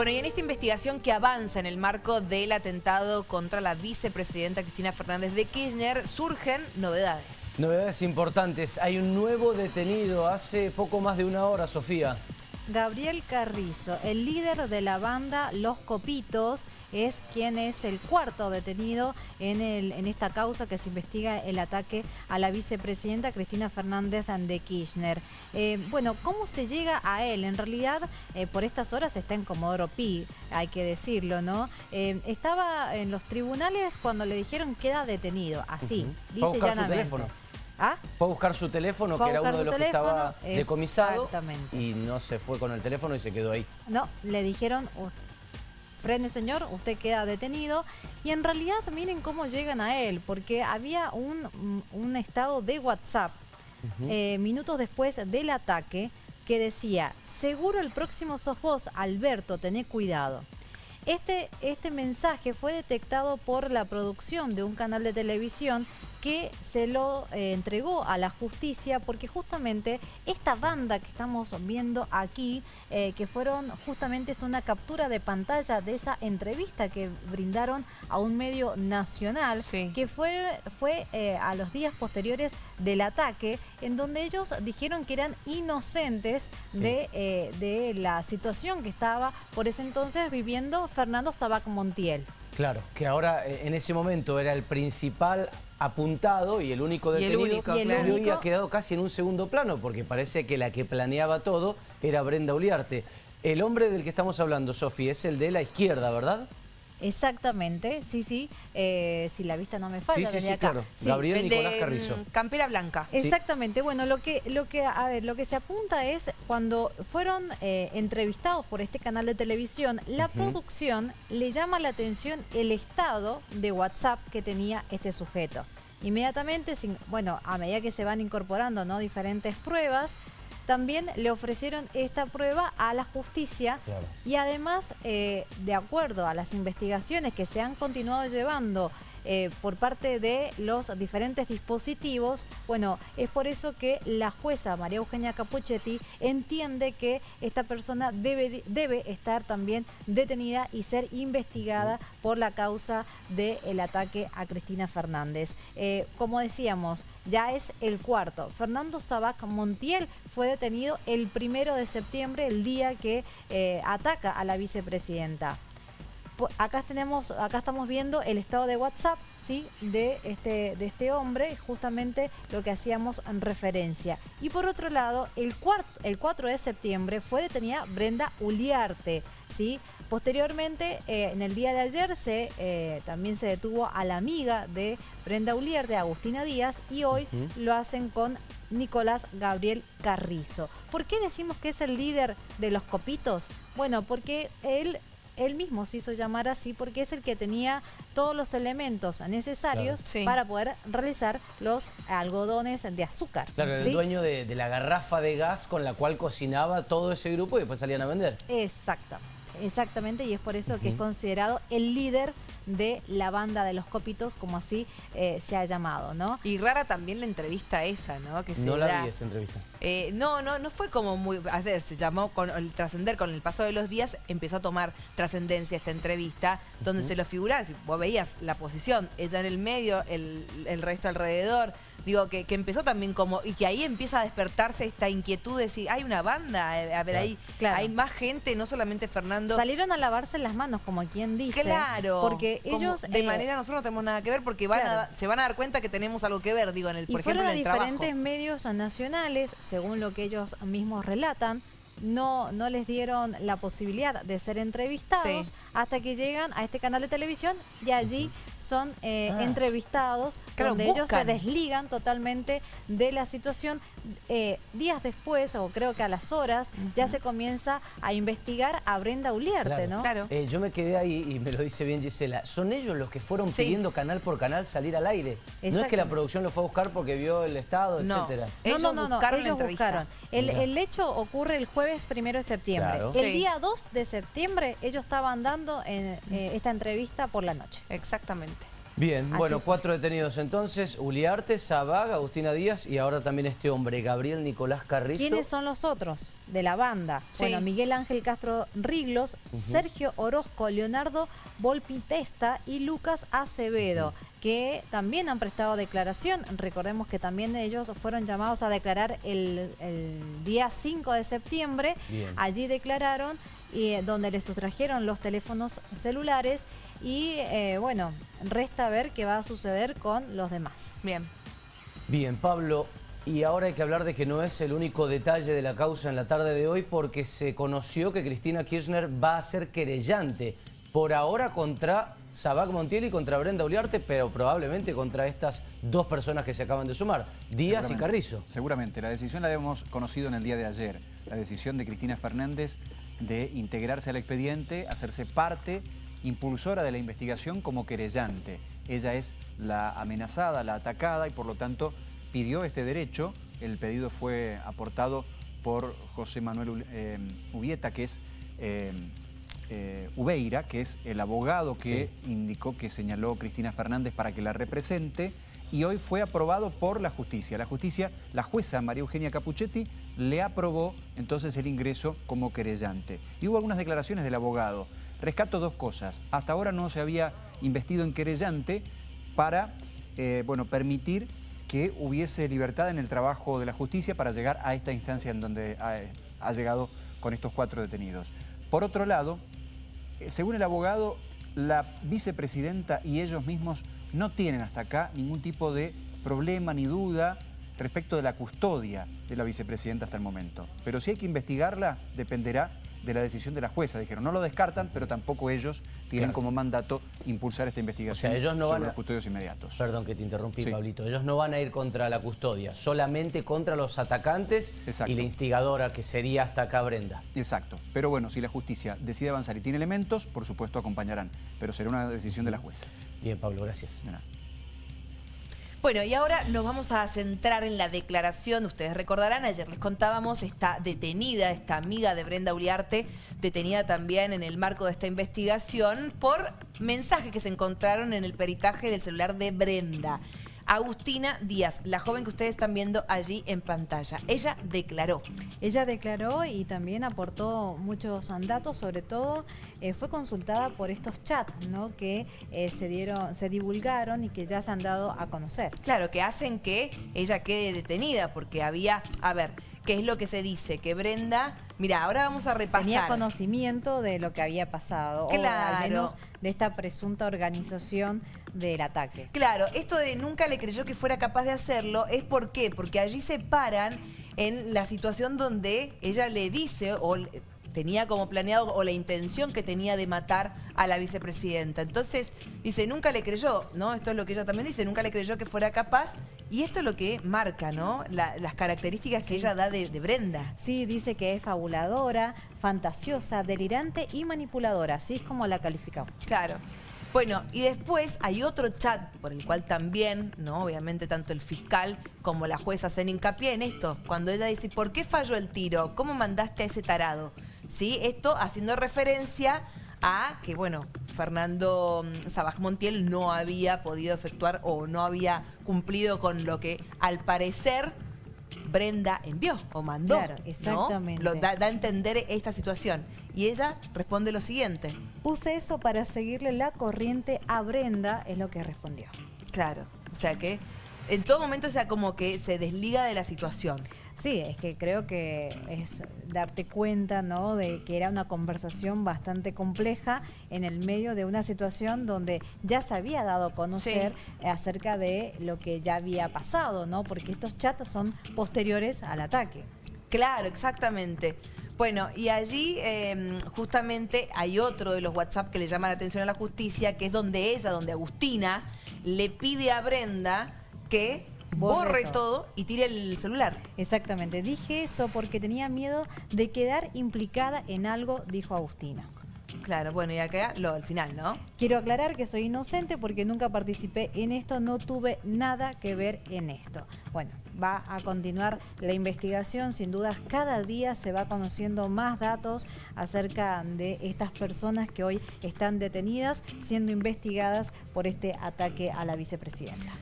Bueno, y en esta investigación que avanza en el marco del atentado contra la vicepresidenta Cristina Fernández de Kirchner, surgen novedades. Novedades importantes. Hay un nuevo detenido hace poco más de una hora, Sofía. Gabriel Carrizo, el líder de la banda Los Copitos, es quien es el cuarto detenido en, el, en esta causa que se investiga el ataque a la vicepresidenta Cristina Fernández de Kirchner. Eh, bueno, ¿cómo se llega a él? En realidad, eh, por estas horas está en Comodoro Pi, hay que decirlo, ¿no? Eh, estaba en los tribunales cuando le dijeron queda detenido, así, dice llanamente. ¿Ah? Fue a buscar su teléfono, que era uno de los que estaba decomisado. Y no se fue con el teléfono y se quedó ahí. No, le dijeron, frene señor, usted queda detenido. Y en realidad miren cómo llegan a él, porque había un, un estado de WhatsApp eh, minutos después del ataque que decía, seguro el próximo sos vos, Alberto, tené cuidado. Este, este mensaje fue detectado por la producción de un canal de televisión que se lo eh, entregó a la justicia porque justamente esta banda que estamos viendo aquí, eh, que fueron justamente es una captura de pantalla de esa entrevista que brindaron a un medio nacional, que fue, fue eh, a los días posteriores del ataque, en donde ellos dijeron que eran inocentes de, de la situación que estaba por ese entonces viviendo Fernando Sabac Montiel. Claro, que ahora eh, en ese momento era el principal apuntado y el único detenido y, el hoy ha quedado casi en un segundo plano porque parece que la que planeaba todo era Brenda Uliarte. El hombre del que estamos hablando, Sofi, es el de la izquierda, ¿verdad? Exactamente, sí, sí. Eh, si la vista no me falla, sí, sí, claro. Gabriel Nicolás Carrizo. Campera blanca. Exactamente. Bueno, lo que, lo que, a ver, lo que se apunta es cuando fueron eh, entrevistados por este canal de televisión, la producción le llama la atención el estado de WhatsApp que tenía este sujeto. Inmediatamente, bueno, a medida que se van incorporando ¿no? diferentes pruebas, también le ofrecieron esta prueba a la justicia y además, eh, de acuerdo a las investigaciones que se han continuado llevando eh, por parte de los diferentes dispositivos. Bueno, es por eso que la jueza María Eugenia Capuchetti entiende que esta persona debe, debe estar también detenida y ser investigada por la causa del ataque a Cristina Fernández. Eh, como decíamos, ya es el cuarto. Fernando Sabac Montiel fue detenido el primero de septiembre, el día que eh, ataca a la vicepresidenta acá tenemos, acá estamos viendo el estado de WhatsApp, ¿sí? De este, de este hombre, justamente lo que hacíamos en referencia. Y por otro lado, el, el 4 de septiembre fue detenida Brenda Uliarte, ¿sí? Posteriormente, eh, en el día de ayer, se, eh, también se detuvo a la amiga de Brenda Uliarte, Agustina Díaz, y hoy lo hacen con Nicolás Gabriel Carrizo. ¿Por qué decimos que es el líder de los copitos? Bueno, porque él él mismo se hizo llamar así porque es el que tenía todos los elementos necesarios para poder realizar los algodones de azúcar. Claro, el dueño de, de la garrafa de gas con la cual cocinaba todo ese grupo y después salían a vender. Exactamente. Exactamente, y es por eso que es considerado el líder de la banda de los copitos, como así eh, se ha llamado, ¿no? Y rara también la entrevista esa, ¿no? Que no la vi esa entrevista. Eh, no, no, no fue como muy... A ver, se llamó con el trascender con el paso de los días, empezó a tomar trascendencia esta entrevista, donde se lo figuraba, si vos veías la posición, ella en el medio, el, el resto alrededor, digo, que, que, empezó también como, y que ahí empieza a despertarse esta inquietud de decir, hay una banda, eh, a ver, ahí hay más gente, no solamente Fernando. Salieron a lavarse las manos, como quien dice. Claro. Porque ellos... de eh, manera, nosotros no tenemos nada que ver porque van se van a dar cuenta que tenemos algo que ver, digo, en el, por ejemplo, en el diferentes medios nacionales, según lo que ellos mismos relatan, no, no les dieron la posibilidad de ser entrevistados hasta que llegan a este canal de televisión y allí son eh, ah. entrevistados donde ellos se desligan totalmente de la situación. Eh, días después, o creo que a las horas, ya se comienza a investigar a Brenda Uliarte, ¿no? Claro. Eh, yo me quedé ahí y me lo dice bien Gisela. Son ellos los que fueron pidiendo canal por canal salir al aire. No es que la producción lo fue a buscar porque vio el estado, no. etcétera. No, no, no, no, ellos buscaron. El, el, hecho ocurre el jueves primero de septiembre. El día 2 de septiembre ellos estaban dando en, esta entrevista por la noche. Exactamente. Bien, bueno, cuatro detenidos entonces, Uliarte, Sabag, Agustina Díaz y ahora también este hombre, Gabriel Nicolás Carrizo. ¿Quiénes son los otros de la banda? Bueno, Miguel Ángel Castro Riglos, Sergio Orozco, Leonardo Volpitesta y Lucas Acevedo, que también han prestado declaración. Recordemos que también ellos fueron llamados a declarar el, día 5 de septiembre. Allí declararon y eh, donde le sustrajeron los teléfonos celulares y eh, bueno, resta ver qué va a suceder con los demás. Bien. Bien, Pablo, y ahora hay que hablar de que no es el único detalle de la causa en la tarde de hoy porque se conoció que Cristina Kirchner va a ser querellante por ahora contra Sabac Montiel y contra Brenda Uliarte, pero probablemente contra estas dos personas que se acaban de sumar, Díaz y Carrizo. Seguramente, la decisión la hemos conocido en el día de ayer, la decisión de Cristina Fernández de integrarse al expediente, hacerse parte impulsora de la investigación como querellante. Ella es la amenazada, la atacada y por lo tanto pidió este derecho. El pedido fue aportado por José Manuel eh, Ubieta, que es eh, eh, Ubeira, que es el abogado que indicó que señaló Cristina Fernández para que la represente y hoy fue aprobado por la justicia. La justicia, la jueza María Eugenia Capuchetti, le aprobó entonces el ingreso como querellante. Y hubo algunas declaraciones del abogado. Rescato dos cosas. Hasta ahora no se había investido en querellante para eh, bueno, permitir que hubiese libertad en el trabajo de la justicia para llegar a esta instancia en donde ha, llegado con estos cuatro detenidos. Por otro lado, eh, según el abogado, la vicepresidenta y ellos mismos no tienen hasta acá ningún tipo de problema ni duda respecto de la custodia de la vicepresidenta hasta el momento. Pero si hay que investigarla, dependerá de la decisión de la jueza. Dijeron, no lo descartan, pero tampoco ellos tienen como mandato impulsar esta investigación ellos no sobre van los custodios inmediatos. Perdón que te interrumpí, Pablito. Ellos no van a ir contra la custodia, solamente contra los atacantes y la instigadora, que sería hasta acá Brenda. Exacto. Pero bueno, si la justicia decide avanzar y tiene elementos, por supuesto acompañarán. Pero será una decisión de la jueza. Bien, Pablo, gracias. Bueno, y ahora nos vamos a centrar en la declaración. Ustedes recordarán, ayer les contábamos, está detenida esta amiga de Brenda Uriarte, detenida también en el marco de esta investigación por mensajes que se encontraron en el peritaje del celular de Brenda. Agustina Díaz, la joven que ustedes están viendo allí en pantalla. Ella declaró. Ella declaró y también aportó muchos datos, sobre todo eh, fue consultada por estos chats ¿no? que eh, se dieron, se divulgaron y que ya se han dado a conocer. Claro, que hacen que ella quede detenida, porque había, a ver, ¿qué es lo que se dice? Que Brenda, mira, ahora vamos a repasar. Tenía conocimiento de lo que había pasado, claro. o al menos de esta presunta organización del ataque. Claro, esto de nunca le creyó que fuera capaz de hacerlo, ¿es por qué? Porque allí se paran en la situación donde ella le dice o tenía como planeado o la intención que tenía de matar a la vicepresidenta. Entonces, dice, nunca le creyó, ¿no? Esto es lo que ella también dice, nunca le creyó que fuera capaz. Y esto es lo que marca, ¿no? las características que ella da de, de, Brenda. Sí, dice que es fabuladora, fantasiosa, delirante y manipuladora. Así es como la calificamos. Claro. Bueno, y después hay otro chat por el cual también, ¿no? Obviamente tanto el fiscal como la jueza hacen hincapié en esto. Cuando ella dice, ¿por qué falló el tiro? ¿Cómo mandaste a ese tarado? ¿Sí? Esto haciendo referencia a que, bueno, Fernando mm, Sabaj Montiel no había podido efectuar o no había cumplido con lo que al parecer Brenda envió o mandó. Claro, exactamente. Lo da, da, a entender esta situación. Y ella responde lo siguiente. Puse eso para seguirle la corriente a Brenda, es lo que respondió. Claro, o sea que en todo momento o sea como que se desliga de la situación. Sí, es que creo que es darte cuenta, ¿no? De que era una conversación bastante compleja en el medio de una situación donde ya se había dado a conocer acerca de lo que ya había pasado, ¿no? Porque estos chats son posteriores al ataque. Claro, exactamente. Bueno, y allí em, justamente hay otro de los WhatsApp que le llama la atención a la justicia, que es donde ella, donde Agustina, le pide a Brenda que borre, todo. y tire el celular. Exactamente, dije eso porque tenía miedo de quedar implicada en algo, dijo Agustina. Claro, bueno, y acá lo al final, ¿no? Quiero aclarar que soy inocente porque nunca participé en esto, no tuve nada que ver en esto. Bueno, va a continuar la investigación, sin dudas cada día se va conociendo más datos acerca de estas personas que hoy están detenidas siendo investigadas por este ataque a la vicepresidenta.